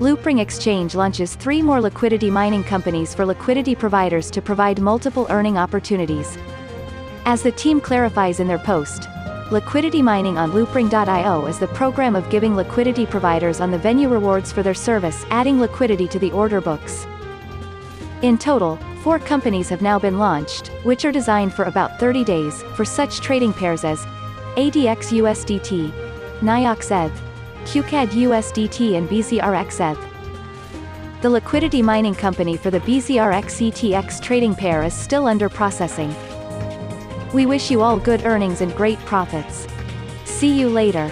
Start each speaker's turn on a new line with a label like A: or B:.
A: Loopring Exchange launches three more liquidity mining companies for liquidity providers to provide multiple earning opportunities. As the team clarifies in their post, liquidity mining on Loopring.io is the program of giving liquidity providers on the venue rewards for their service, adding liquidity to the order books. In total, four companies have now been launched, which are designed for about 30 days, for such trading pairs as ADX USDT, NIOX ETH, QCAD USDT and BZRXETH. The liquidity mining company for the BZRXETX trading pair is still under processing. We wish you all good earnings and great profits. See you later.